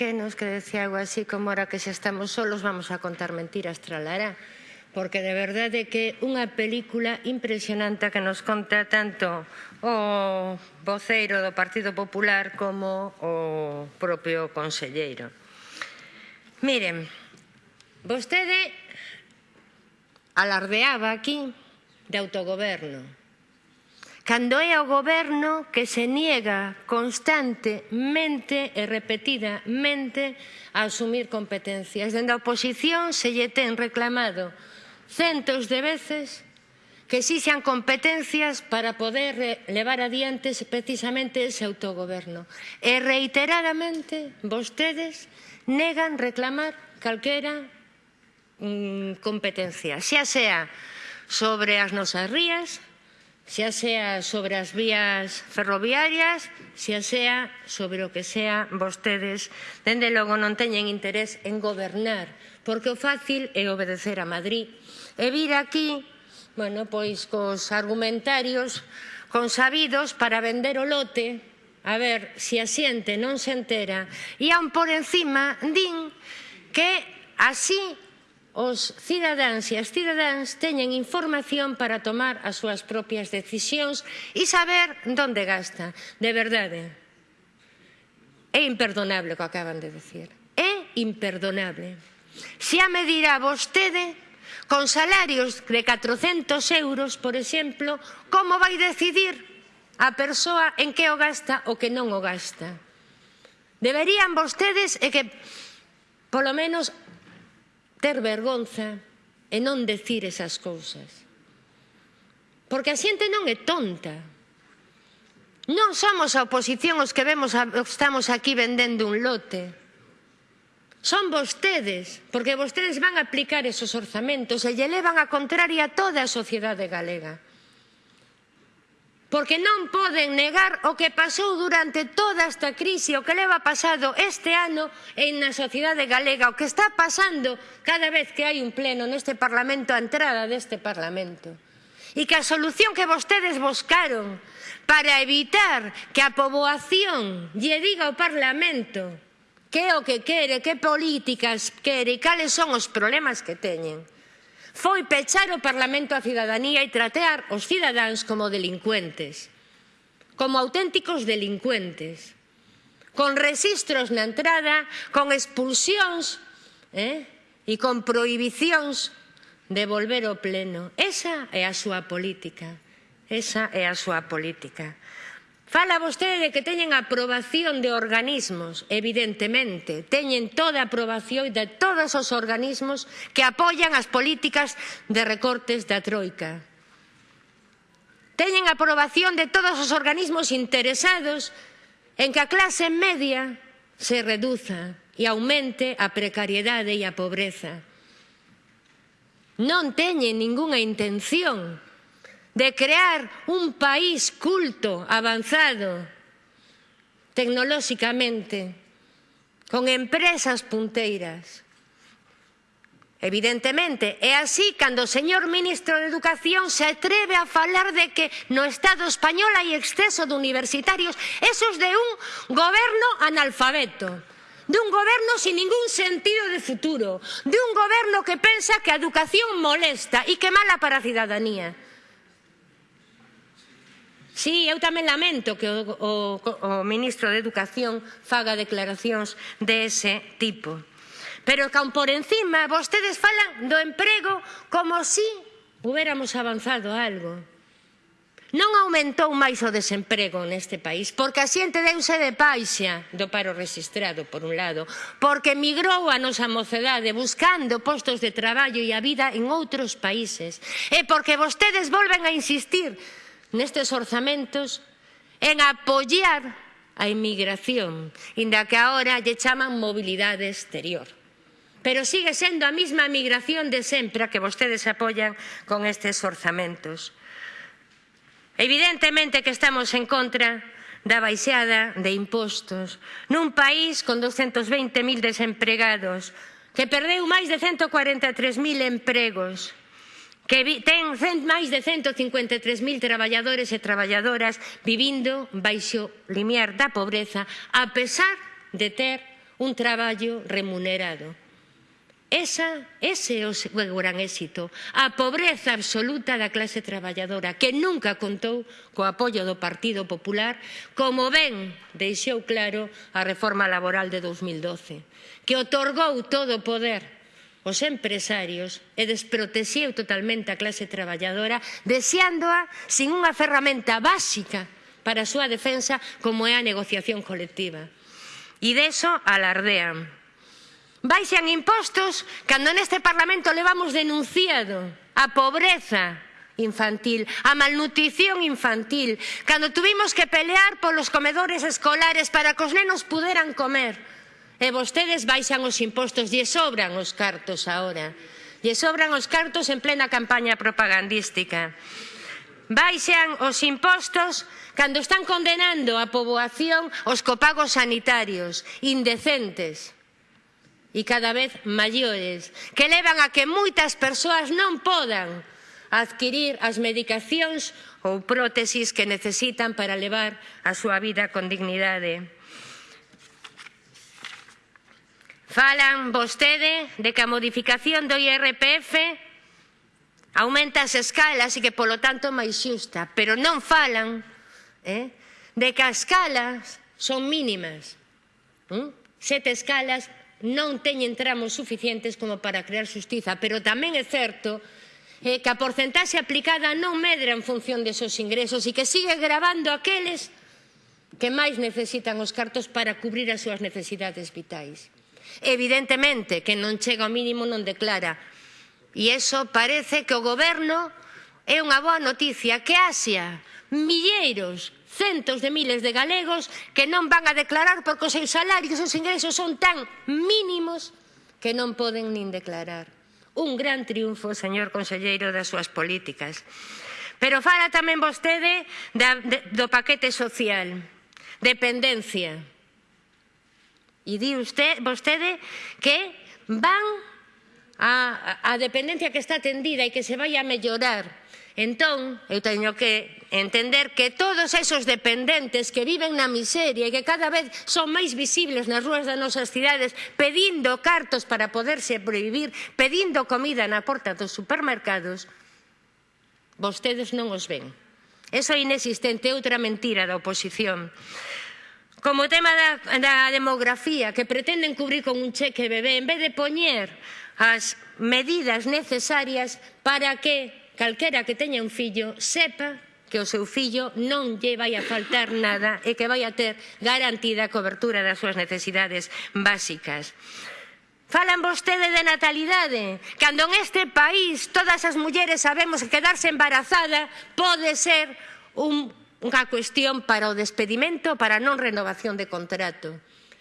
pequenos que decía algo así como ahora que xa estamos solos vamos a contar mentiras tralará porque de verdade que unha película impresionante que nos conta tanto o voceiro do Partido Popular como o propio conselleiro. Miren, vostede alardeaba aquí de autogoberno, cando é o goberno que se niega constantemente e repetidamente a asumir competencias. Dende a oposición se lle ten reclamado centos de veces que exixan competencias para poder eh, levar adiante precisamente ese autogoberno. E reiteradamente vostedes negan reclamar calquera mm, competencia, xa sea sobre as nosas rías, xa sea sobre as vías ferroviarias, xa sea sobre o que sea vostedes, dende logo non teñen interés en gobernar, porque o fácil é obedecer a Madrid. E vir aquí, bueno, pois cos argumentarios consabidos para vender o lote, a ver se a xente non se entera, e aun por encima din que así os cidadáns e as cidadáns teñen información para tomar as súas propias decisións e saber onde gasta. De verdade, é imperdonable o que acaban de decir. É imperdonable. Xa me dirá vostede con salarios de 400 euros, por exemplo, como vai decidir a persoa en que o gasta ou que non o gasta. Deberían vostedes e que, polo menos, ter vergonza e non decir esas cousas. Porque a xente non é tonta. Non somos a oposición os que vemos a, estamos aquí vendendo un lote. Son vostedes, porque vostedes van a aplicar esos orzamentos e lle levan a contraria a toda a sociedade galega porque non poden negar o que pasou durante toda esta crise, o que leva pasado este ano en na sociedade galega, o que está pasando cada vez que hai un pleno neste Parlamento, a entrada deste Parlamento. E que a solución que vostedes buscaron para evitar que a poboación lle diga ao Parlamento que é o que quere, que políticas quere e cales son os problemas que teñen, foi pechar o Parlamento á cidadanía e tratear os cidadáns como delincuentes, como auténticos delincuentes, con registros na entrada, con expulsións eh, e con prohibicións de volver ao pleno. Esa é a súa política. Esa é a súa política. Fala vostede de que teñen aprobación de organismos, evidentemente, teñen toda a aprobación de todos os organismos que apoian as políticas de recortes da Troika. Teñen aprobación de todos os organismos interesados en que a clase media se reduza e aumente a precariedade e a pobreza. Non teñen ningunha intención de crear un país culto, avanzado, tecnolóxicamente, con empresas punteiras. Evidentemente, é así cando o señor ministro de Educación se atreve a falar de que no Estado español hai exceso de universitarios, esos de un goberno analfabeto de un goberno sin ningún sentido de futuro, de un goberno que pensa que a educación molesta e que mala para a cidadanía. Sí, eu tamén lamento que o, o, o ministro de Educación faga declaracións dese ese tipo. Pero can por encima vostedes falan do emprego como si hubiéramos avanzado algo. Non aumentou máis o desemprego neste país, porque a xente deuse de paixa do paro registrado, por un lado, porque migrou a nosa mocedade buscando postos de traballo e a vida en outros países, e porque vostedes volven a insistir nestes orzamentos en apoiar a inmigración, inda que agora lle chaman mobilidade exterior. Pero sigue sendo a mesma migración de sempre a que vostedes apoian con estes orzamentos. Evidentemente que estamos en contra da baixada de impostos nun país con 220.000 desempregados que perdeu máis de 143.000 empregos que ten máis de 153.000 traballadores e traballadoras vivindo baixo limiar da pobreza a pesar de ter un traballo remunerado. Esa, ese é o seu gran éxito, a pobreza absoluta da clase traballadora, que nunca contou co apoio do Partido Popular, como ben deixou claro a reforma laboral de 2012, que otorgou todo o poder os empresarios e desprotexeu totalmente a clase traballadora deseándoa sin unha ferramenta básica para a súa defensa como é a negociación colectiva. E deso alardean. Baixan impostos cando neste Parlamento levamos denunciado a pobreza infantil, a malnutrición infantil, cando tuvimos que pelear polos comedores escolares para que os nenos puderan comer E vostedes baixan os impostos, lle sobran os cartos agora. Lle sobran os cartos en plena campaña propagandística. Baixan os impostos cando están condenando a poboación os copagos sanitarios indecentes e cada vez maiores que levan a que moitas persoas non podan adquirir as medicacións ou prótesis que necesitan para levar a súa vida con dignidade. Falan vostede de que a modificación do IRPF aumenta as escalas e que, polo tanto, máis xusta. Pero non falan eh, de que as escalas son mínimas. ¿Mm? Sete escalas non teñen tramos suficientes como para crear xustiza. Pero tamén é certo eh, que a porcentaxe aplicada non medra en función desos ingresos e que sigue gravando aqueles que máis necesitan os cartos para cubrir as súas necesidades vitais. Evidentemente, que non chega ao mínimo non declara. E eso parece que o goberno é unha boa noticia que Asia milleiros, centos de miles de galegos que non van a declarar porque os seus salarios e os seus ingresos son tan mínimos que non poden nin declarar. Un gran triunfo, señor conselleiro, das súas políticas. Pero fala tamén vostede da, de, do paquete social, dependencia, E di usted, vostede que van a, a dependencia que está atendida e que se vai a mellorar. Entón, eu teño que entender que todos esos dependentes que viven na miseria e que cada vez son máis visibles nas rúas das nosas cidades pedindo cartos para poderse prohibir, pedindo comida na porta dos supermercados, vostedes non os ven. Eso é inexistente, outra mentira da oposición como o tema da, da demografía que pretenden cubrir con un cheque bebé en vez de poñer as medidas necesarias para que calquera que teña un fillo sepa que o seu fillo non lle vai a faltar nada e que vai a ter garantida a cobertura das súas necesidades básicas. Falan vostede de natalidade, cando en este país todas as mulleres sabemos que quedarse embarazada pode ser un unha cuestión para o despedimento para a non renovación de contrato.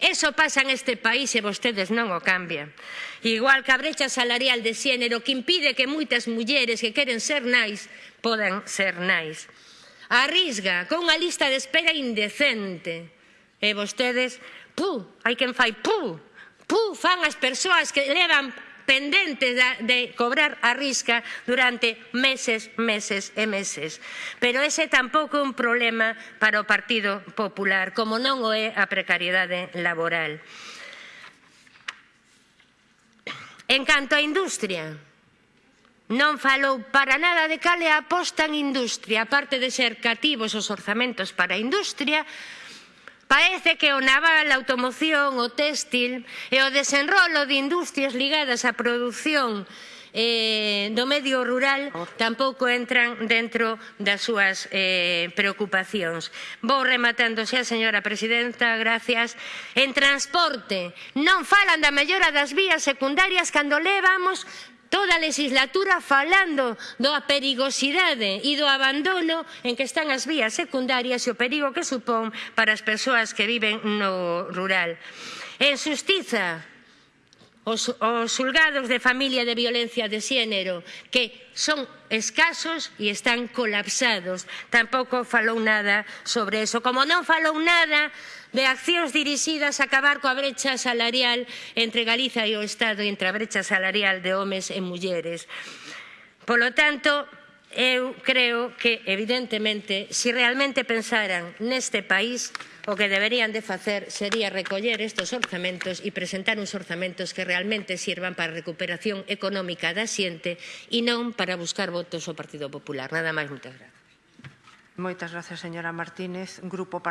Eso pasa este país e vostedes non o cambian. Igual que a brecha salarial de xénero que impide que moitas mulleres que queren ser nais podan ser nais. Arrisga con unha lista de espera indecente. E vostedes, pu, hai quen fai pu, pu, fan as persoas que levan pendentes de cobrar a risca durante meses, meses e meses. Pero ese tampouco é un problema para o Partido Popular, como non o é a precariedade laboral. En canto á industria, non falou para nada de cal é a aposta en industria, aparte de ser cativos os orzamentos para a industria, Parece que o naval, a automoción, o téxtil e o desenrolo de industrias ligadas á produción eh, do medio rural tampouco entran dentro das súas eh, preocupacións. Vou rematando xa, señora presidenta, gracias. En transporte, non falan da mellora das vías secundarias cando levamos toda a legislatura falando da perigosidade e do abandono en que están as vías secundarias e o perigo que supón para as persoas que viven no rural. En xustiza, os, os xulgados de familia de violencia de xénero, que son escasos e están colapsados. Tampouco falou nada sobre eso. Como non falou nada de accións dirixidas a acabar coa brecha salarial entre Galiza e o Estado, entre a brecha salarial de homes e mulleres. Polo tanto, Eu creo que, evidentemente, se si realmente pensaran neste país, o que deberían de facer sería recoller estes orzamentos e presentar uns orzamentos que realmente sirvan para a recuperación económica da xente e non para buscar votos ao Partido Popular. Nada máis, moitas grazas. Moitas grazas, señora Martínez. Grupo